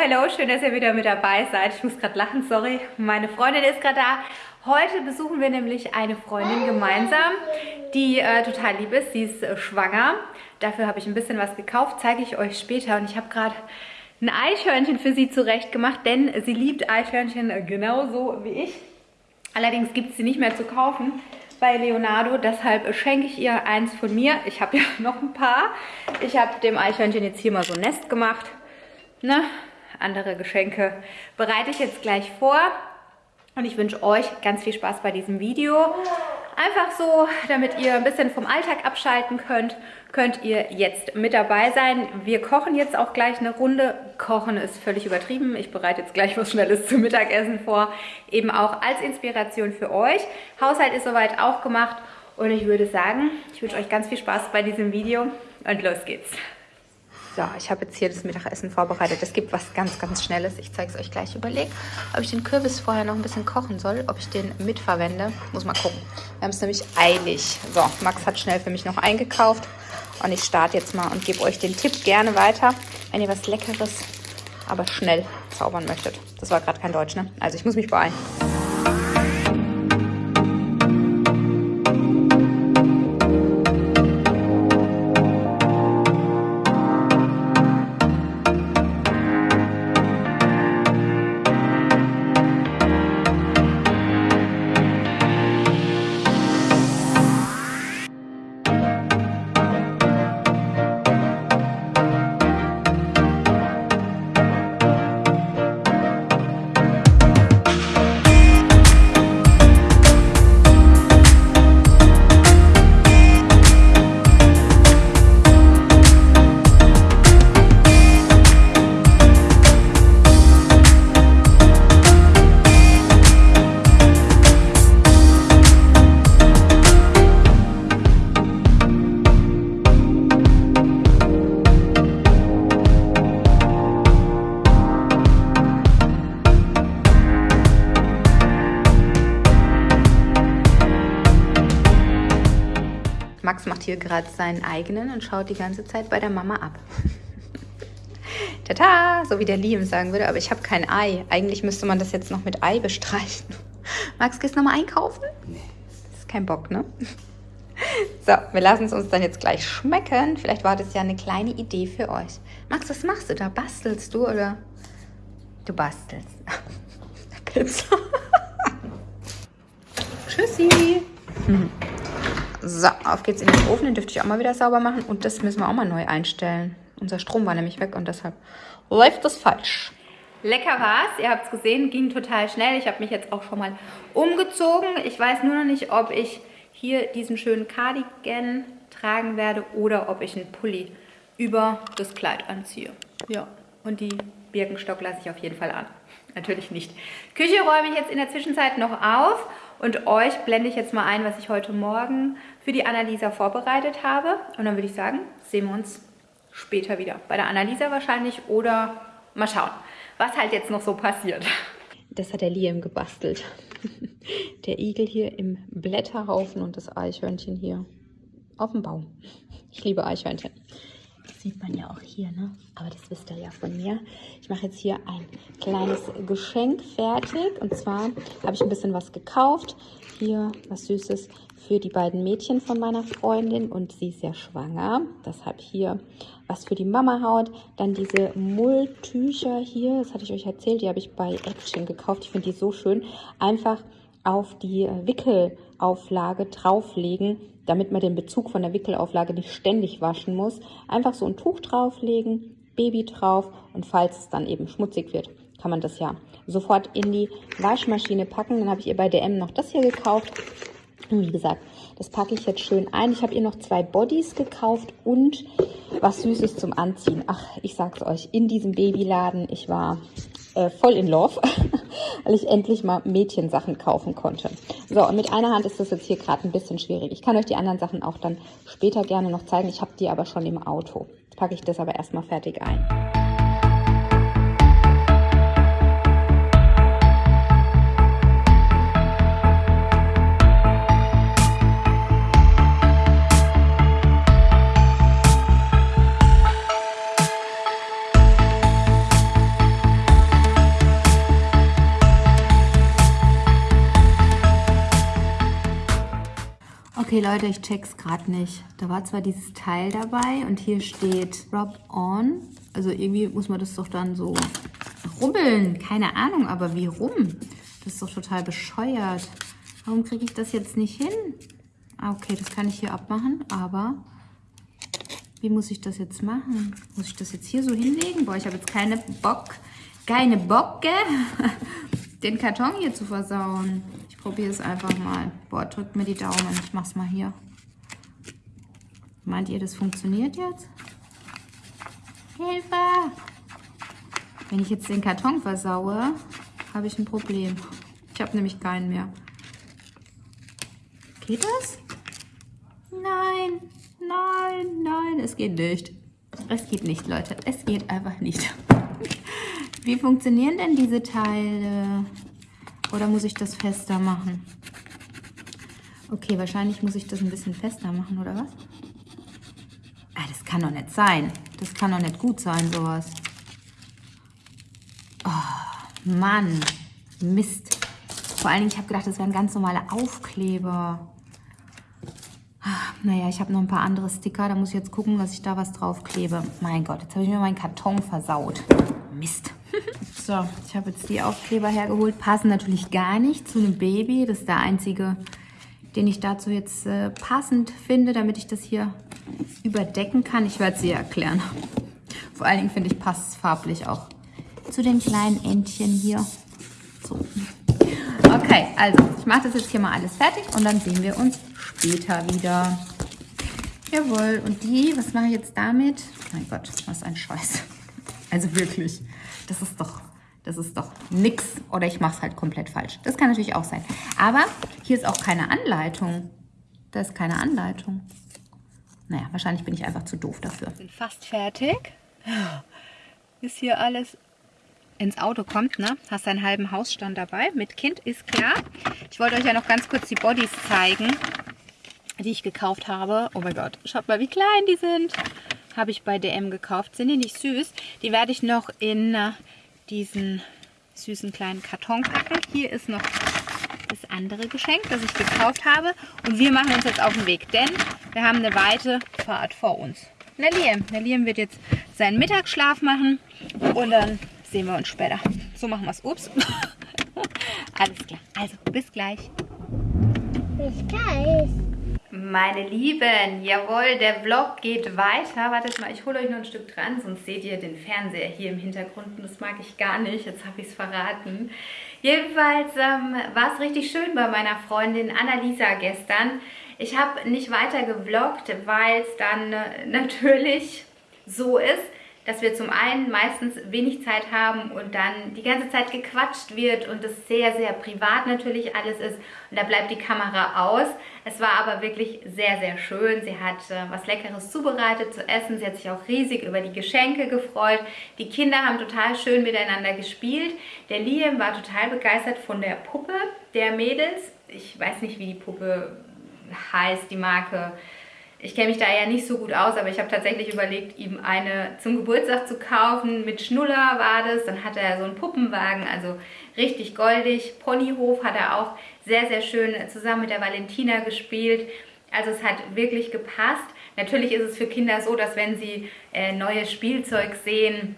hello, schön, dass ihr wieder mit dabei seid. Ich muss gerade lachen, sorry, meine Freundin ist gerade da. Heute besuchen wir nämlich eine Freundin gemeinsam, die äh, total lieb ist. Sie ist äh, schwanger. Dafür habe ich ein bisschen was gekauft, zeige ich euch später. Und ich habe gerade ein Eichhörnchen für sie zurecht gemacht, denn sie liebt Eichhörnchen äh, genauso wie ich. Allerdings gibt es sie nicht mehr zu kaufen bei Leonardo. Deshalb schenke ich ihr eins von mir. Ich habe ja noch ein paar. Ich habe dem Eichhörnchen jetzt hier mal so ein Nest gemacht. Ne? Andere Geschenke bereite ich jetzt gleich vor. Und ich wünsche euch ganz viel Spaß bei diesem Video. Einfach so, damit ihr ein bisschen vom Alltag abschalten könnt, könnt ihr jetzt mit dabei sein. Wir kochen jetzt auch gleich eine Runde. Kochen ist völlig übertrieben. Ich bereite jetzt gleich was Schnelles zum Mittagessen vor. Eben auch als Inspiration für euch. Haushalt ist soweit auch gemacht. Und ich würde sagen, ich wünsche euch ganz viel Spaß bei diesem Video. Und los geht's. So, ich habe jetzt hier das Mittagessen vorbereitet. Es gibt was ganz, ganz Schnelles. Ich zeige es euch gleich. Überlegt, ob ich den Kürbis vorher noch ein bisschen kochen soll, ob ich den mitverwende. Muss mal gucken. Wir haben es nämlich eilig. So, Max hat schnell für mich noch eingekauft. Und ich starte jetzt mal und gebe euch den Tipp gerne weiter, wenn ihr was Leckeres, aber schnell zaubern möchtet. Das war gerade kein Deutsch, ne? Also ich muss mich beeilen. Macht hier gerade seinen eigenen und schaut die ganze Zeit bei der Mama ab. Tata, so wie der Liam sagen würde, aber ich habe kein Ei. Eigentlich müsste man das jetzt noch mit Ei bestreichen. Max, gehst du nochmal einkaufen? Nee. Das ist kein Bock, ne? So, wir lassen es uns dann jetzt gleich schmecken. Vielleicht war das ja eine kleine Idee für euch. Max, was machst du da? Bastelst du oder? Du bastelst. Tschüssi. So, auf geht's in den Ofen. Den dürfte ich auch mal wieder sauber machen. Und das müssen wir auch mal neu einstellen. Unser Strom war nämlich weg und deshalb läuft das falsch. Lecker war's. Ihr habt es gesehen, ging total schnell. Ich habe mich jetzt auch schon mal umgezogen. Ich weiß nur noch nicht, ob ich hier diesen schönen Cardigan tragen werde oder ob ich einen Pulli über das Kleid anziehe. Ja, und die Birkenstock lasse ich auf jeden Fall an. Natürlich nicht. Küche räume ich jetzt in der Zwischenzeit noch auf und euch blende ich jetzt mal ein, was ich heute Morgen für die Annalisa vorbereitet habe. Und dann würde ich sagen, sehen wir uns später wieder. Bei der Annalisa wahrscheinlich oder mal schauen, was halt jetzt noch so passiert. Das hat der Liam gebastelt. Der Igel hier im Blätterhaufen und das Eichhörnchen hier auf dem Baum. Ich liebe Eichhörnchen. Sieht man ja auch hier, ne? Aber das wisst ihr ja von mir. Ich mache jetzt hier ein kleines Geschenk fertig. Und zwar habe ich ein bisschen was gekauft. Hier was Süßes für die beiden Mädchen von meiner Freundin. Und sie ist ja schwanger. Deshalb hier was für die Mama Haut. Dann diese Mulltücher hier. Das hatte ich euch erzählt. Die habe ich bei Action gekauft. Ich finde die so schön. Einfach auf die Wickelauflage drauflegen damit man den Bezug von der Wickelauflage nicht ständig waschen muss. Einfach so ein Tuch drauflegen, Baby drauf und falls es dann eben schmutzig wird, kann man das ja sofort in die Waschmaschine packen. Dann habe ich ihr bei DM noch das hier gekauft. Wie gesagt, das packe ich jetzt schön ein. Ich habe ihr noch zwei Bodies gekauft und was Süßes zum Anziehen. Ach, ich sag's euch, in diesem Babyladen, ich war äh, voll in Love, weil ich endlich mal Mädchensachen kaufen konnte. So, und mit einer Hand ist das jetzt hier gerade ein bisschen schwierig. Ich kann euch die anderen Sachen auch dann später gerne noch zeigen. Ich habe die aber schon im Auto. Jetzt packe ich das aber erstmal fertig ein. Okay, Leute, ich check's gerade nicht. Da war zwar dieses Teil dabei und hier steht Drop On. Also irgendwie muss man das doch dann so rubbeln. Keine Ahnung, aber wie rum? Das ist doch total bescheuert. Warum kriege ich das jetzt nicht hin? Ah, okay, das kann ich hier abmachen, aber wie muss ich das jetzt machen? Muss ich das jetzt hier so hinlegen? Boah, ich habe jetzt keine Bock, keine Bocke, den Karton hier zu versauen. Ich probiere es einfach mal. Boah, drückt mir die Daumen. Ich mach's mal hier. Meint ihr, das funktioniert jetzt? Hilfe! Wenn ich jetzt den Karton versaue, habe ich ein Problem. Ich habe nämlich keinen mehr. Geht das? Nein, nein, nein, es geht nicht. Es geht nicht, Leute. Es geht einfach nicht. Wie funktionieren denn diese Teile? Oder muss ich das fester machen? Okay, wahrscheinlich muss ich das ein bisschen fester machen, oder was? Ah, das kann doch nicht sein. Das kann doch nicht gut sein, sowas. Oh, Mann. Mist. Vor allen Dingen, ich habe gedacht, das wären ganz normale Aufkleber. Ah, naja, ich habe noch ein paar andere Sticker. Da muss ich jetzt gucken, dass ich da was draufklebe. Mein Gott, jetzt habe ich mir meinen Karton versaut. Mist. So, ich habe jetzt die Aufkleber hergeholt. Passen natürlich gar nicht zu einem Baby. Das ist der einzige, den ich dazu jetzt äh, passend finde, damit ich das hier überdecken kann. Ich werde sie erklären. Vor allen Dingen finde ich, passt es farblich auch zu den kleinen Entchen hier. So. Okay, also ich mache das jetzt hier mal alles fertig und dann sehen wir uns später wieder. Jawohl, und die, was mache ich jetzt damit? Mein Gott, was ein Scheiß. Also wirklich, das ist doch das ist doch nix oder ich mache es halt komplett falsch. Das kann natürlich auch sein. Aber hier ist auch keine Anleitung. Da ist keine Anleitung. Naja, wahrscheinlich bin ich einfach zu doof dafür. Fast fertig. Ist hier alles ins Auto kommt, ne? Hast einen halben Hausstand dabei. Mit Kind ist klar. Ich wollte euch ja noch ganz kurz die Bodies zeigen, die ich gekauft habe. Oh mein Gott, schaut mal, wie klein die sind. Habe ich bei DM gekauft. Sind die nicht süß? Die werde ich noch in äh, diesen süßen kleinen Karton packen. Hier ist noch das andere Geschenk, das ich gekauft habe. Und wir machen uns jetzt auf den Weg, denn wir haben eine weite Fahrt vor uns. Der Liam wird jetzt seinen Mittagsschlaf machen und dann sehen wir uns später. So machen wir es. Ups. Alles klar. Also, bis gleich. Bis gleich. Meine Lieben, jawohl, der Vlog geht weiter. Wartet mal, ich hole euch noch ein Stück dran, sonst seht ihr den Fernseher hier im Hintergrund und das mag ich gar nicht. Jetzt habe ich es verraten. Jedenfalls ähm, war es richtig schön bei meiner Freundin Annalisa gestern. Ich habe nicht weiter gevloggt, weil es dann äh, natürlich so ist, dass wir zum einen meistens wenig Zeit haben und dann die ganze Zeit gequatscht wird und es sehr, sehr privat natürlich alles ist und da bleibt die Kamera aus. Es war aber wirklich sehr, sehr schön. Sie hat äh, was Leckeres zubereitet zu essen. Sie hat sich auch riesig über die Geschenke gefreut. Die Kinder haben total schön miteinander gespielt. Der Liam war total begeistert von der Puppe der Mädels. Ich weiß nicht, wie die Puppe heißt, die Marke ich kenne mich da ja nicht so gut aus, aber ich habe tatsächlich überlegt, ihm eine zum Geburtstag zu kaufen. Mit Schnuller war das. Dann hat er so einen Puppenwagen, also richtig goldig. Ponyhof hat er auch sehr, sehr schön zusammen mit der Valentina gespielt. Also es hat wirklich gepasst. Natürlich ist es für Kinder so, dass wenn sie äh, neues Spielzeug sehen,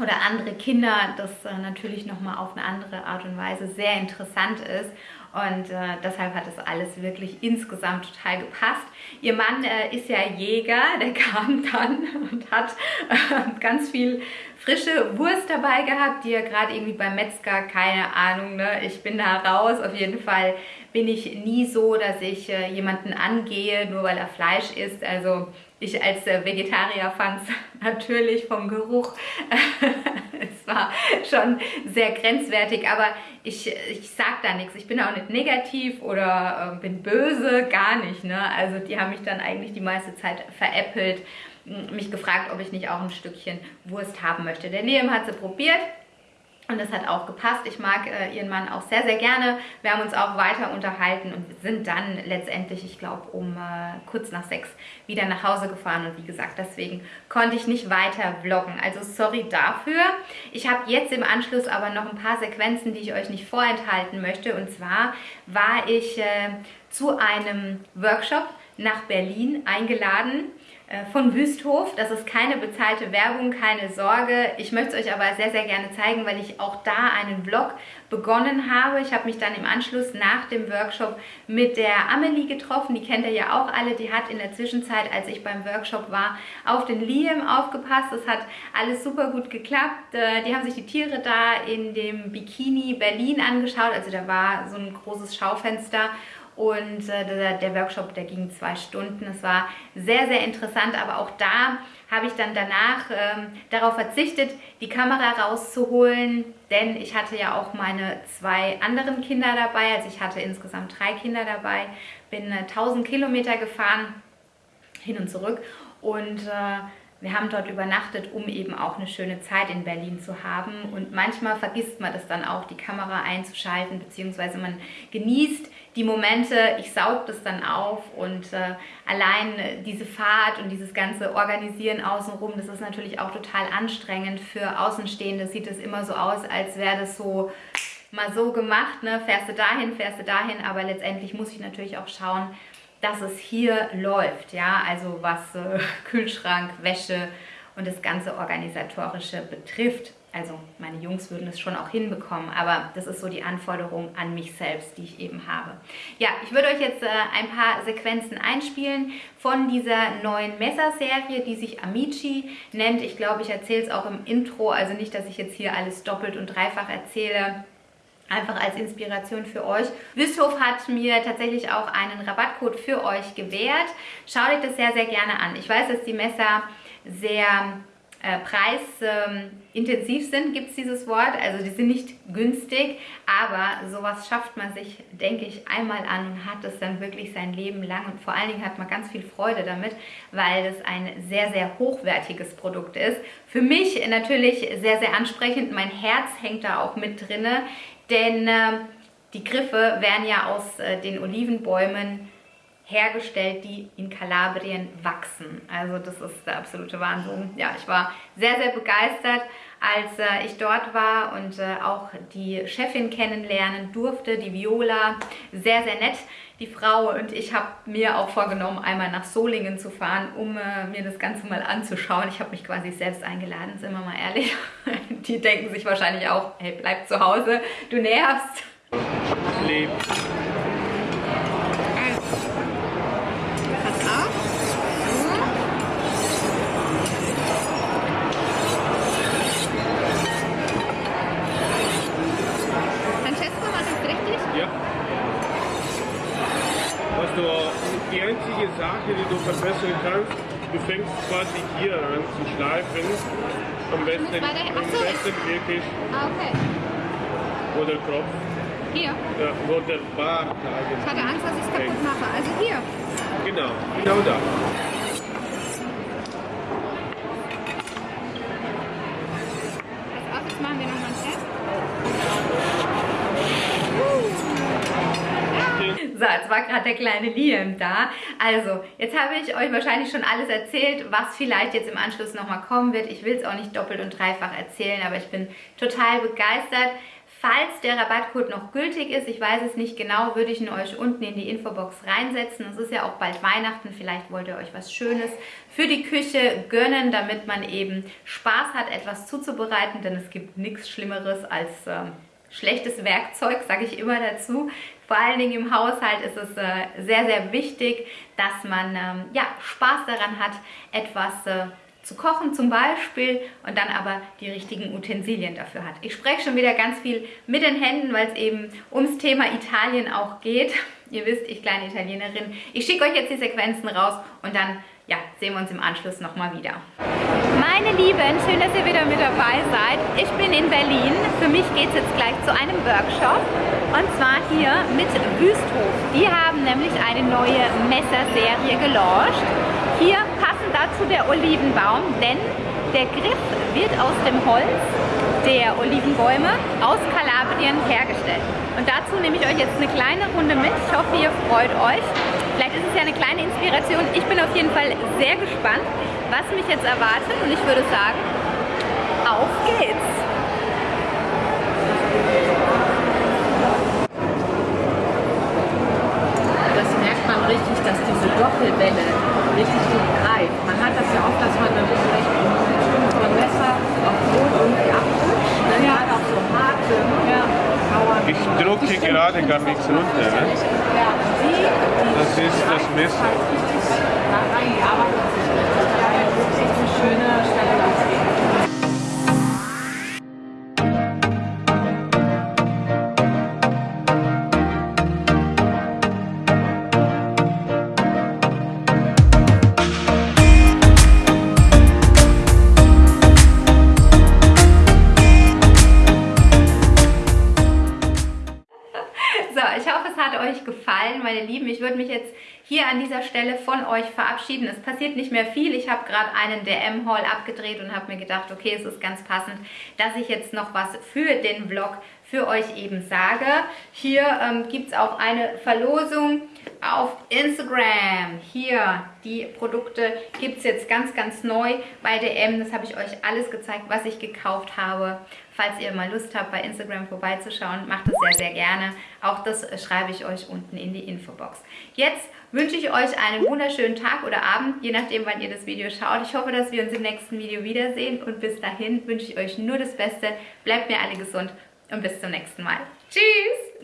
oder andere Kinder, das äh, natürlich nochmal auf eine andere Art und Weise sehr interessant ist. Und äh, deshalb hat das alles wirklich insgesamt total gepasst. Ihr Mann äh, ist ja Jäger, der kam dann und hat äh, ganz viel frische Wurst dabei gehabt, die er gerade irgendwie beim Metzger, keine Ahnung, ne? ich bin da raus. Auf jeden Fall bin ich nie so, dass ich äh, jemanden angehe, nur weil er Fleisch isst. Also ich als äh, Vegetarier fand es natürlich vom Geruch, es war schon sehr grenzwertig, aber ich, ich sag da nichts. Ich bin auch nicht negativ oder äh, bin böse, gar nicht. Ne? Also die haben mich dann eigentlich die meiste Zeit veräppelt, mich gefragt, ob ich nicht auch ein Stückchen Wurst haben möchte. Der Liam hat sie probiert, und das hat auch gepasst. Ich mag äh, ihren Mann auch sehr, sehr gerne. Wir haben uns auch weiter unterhalten und sind dann letztendlich, ich glaube, um äh, kurz nach sechs wieder nach Hause gefahren. Und wie gesagt, deswegen konnte ich nicht weiter vloggen. Also sorry dafür. Ich habe jetzt im Anschluss aber noch ein paar Sequenzen, die ich euch nicht vorenthalten möchte. Und zwar war ich äh, zu einem Workshop nach Berlin eingeladen von Wüsthof. Das ist keine bezahlte Werbung, keine Sorge. Ich möchte es euch aber sehr, sehr gerne zeigen, weil ich auch da einen Vlog begonnen habe. Ich habe mich dann im Anschluss nach dem Workshop mit der Amelie getroffen. Die kennt ihr ja auch alle. Die hat in der Zwischenzeit, als ich beim Workshop war, auf den Liam aufgepasst. Das hat alles super gut geklappt. Äh, die haben sich die Tiere da in dem Bikini Berlin angeschaut. Also da war so ein großes Schaufenster und äh, der, der, Workshop, der ging zwei Stunden. Es war sehr, sehr interessant, aber auch da habe ich dann danach ähm, darauf verzichtet, die Kamera rauszuholen, denn ich hatte ja auch meine zwei anderen Kinder dabei, also ich hatte insgesamt drei Kinder dabei, bin äh, 1000 Kilometer gefahren, hin und zurück und äh, wir haben dort übernachtet, um eben auch eine schöne Zeit in Berlin zu haben. Und manchmal vergisst man das dann auch, die Kamera einzuschalten, beziehungsweise man genießt die Momente, ich saug das dann auf und äh, allein diese Fahrt und dieses ganze Organisieren außenrum, das ist natürlich auch total anstrengend. Für Außenstehende sieht es immer so aus, als wäre das so mal so gemacht, ne? fährst du dahin, fährst du dahin, aber letztendlich muss ich natürlich auch schauen, dass es hier läuft, ja, also was äh, Kühlschrank, Wäsche und das ganze Organisatorische betrifft. Also meine Jungs würden es schon auch hinbekommen, aber das ist so die Anforderung an mich selbst, die ich eben habe. Ja, ich würde euch jetzt äh, ein paar Sequenzen einspielen von dieser neuen Messerserie, die sich Amici nennt. Ich glaube, ich erzähle es auch im Intro, also nicht, dass ich jetzt hier alles doppelt und dreifach erzähle einfach als Inspiration für euch. Wüsthof hat mir tatsächlich auch einen Rabattcode für euch gewährt. Schaut euch das sehr, sehr gerne an. Ich weiß, dass die Messer sehr äh, preisintensiv ähm, sind, gibt es dieses Wort. Also die sind nicht günstig, aber sowas schafft man sich, denke ich, einmal an und hat es dann wirklich sein Leben lang. Und vor allen Dingen hat man ganz viel Freude damit, weil es ein sehr, sehr hochwertiges Produkt ist. Für mich natürlich sehr, sehr ansprechend. Mein Herz hängt da auch mit drinne denn äh, die Griffe werden ja aus äh, den Olivenbäumen hergestellt, die in Kalabrien wachsen. Also das ist der absolute Wahnsinn. Ja, ich war sehr, sehr begeistert, als äh, ich dort war und äh, auch die Chefin kennenlernen durfte, die Viola. Sehr, sehr nett, die Frau. Und ich habe mir auch vorgenommen, einmal nach Solingen zu fahren, um äh, mir das Ganze mal anzuschauen. Ich habe mich quasi selbst eingeladen, sind wir mal ehrlich. die denken sich wahrscheinlich auch, hey, bleib zu Hause, du nervst. Leben. Am besten, der, am besten wirklich. Ah, okay. Oder Kopf. Hier? Ja, wo der Bart eigentlich. Ich hatte Angst, dass ich es kaputt mache. Also hier. Genau, genau da. Jetzt war gerade der kleine Liam da. Also, jetzt habe ich euch wahrscheinlich schon alles erzählt, was vielleicht jetzt im Anschluss nochmal kommen wird. Ich will es auch nicht doppelt und dreifach erzählen, aber ich bin total begeistert. Falls der Rabattcode noch gültig ist, ich weiß es nicht genau, würde ich ihn euch unten in die Infobox reinsetzen. Es ist ja auch bald Weihnachten, vielleicht wollt ihr euch was Schönes für die Küche gönnen, damit man eben Spaß hat, etwas zuzubereiten, denn es gibt nichts Schlimmeres als... Äh, schlechtes Werkzeug, sage ich immer dazu. Vor allen Dingen im Haushalt ist es äh, sehr, sehr wichtig, dass man ähm, ja, Spaß daran hat, etwas äh, zu kochen zum Beispiel und dann aber die richtigen Utensilien dafür hat. Ich spreche schon wieder ganz viel mit den Händen, weil es eben ums Thema Italien auch geht. Ihr wisst, ich kleine Italienerin. Ich schicke euch jetzt die Sequenzen raus und dann ja, sehen wir uns im Anschluss nochmal wieder. Meine Lieben, schön, dass ihr wieder mit dabei seid. Ich bin in Berlin. Für mich geht es jetzt gleich zu einem Workshop. Und zwar hier mit Wüsthof. Die haben nämlich eine neue Messerserie gelauncht. Hier passend dazu der Olivenbaum, denn der Griff wird aus dem Holz der Olivenbäume aus Kalabrien hergestellt. Und dazu nehme ich euch jetzt eine kleine Runde mit. Ich hoffe, ihr freut euch. Vielleicht ist es ja eine kleine Inspiration. Ich bin auf jeden Fall sehr gespannt, was mich jetzt erwartet. Und ich würde sagen, auf geht's! Das merkt man richtig, dass diese Doppelwelle richtig gut greift. Man hat das ja oft, dass man dann vielleicht so ein Messer auf Brot irgendwie abrutscht, ne? ja. gerade auch so harte ja. Ich drücke gerade gar nichts runter. Ne? Das ist das Messer. Schöne Stelle jetzt hier an dieser Stelle von euch verabschieden. Es passiert nicht mehr viel. Ich habe gerade einen DM-Haul abgedreht und habe mir gedacht, okay, es ist ganz passend, dass ich jetzt noch was für den Vlog für euch eben sage. Hier ähm, gibt es auch eine Verlosung auf Instagram. Hier, die Produkte gibt es jetzt ganz, ganz neu bei DM. Das habe ich euch alles gezeigt, was ich gekauft habe. Falls ihr mal Lust habt, bei Instagram vorbeizuschauen, macht das sehr, sehr gerne. Auch das schreibe ich euch unten in die Infobox. Jetzt wünsche ich euch einen wunderschönen Tag oder Abend, je nachdem, wann ihr das Video schaut. Ich hoffe, dass wir uns im nächsten Video wiedersehen und bis dahin wünsche ich euch nur das Beste. Bleibt mir alle gesund und bis zum nächsten Mal. Tschüss!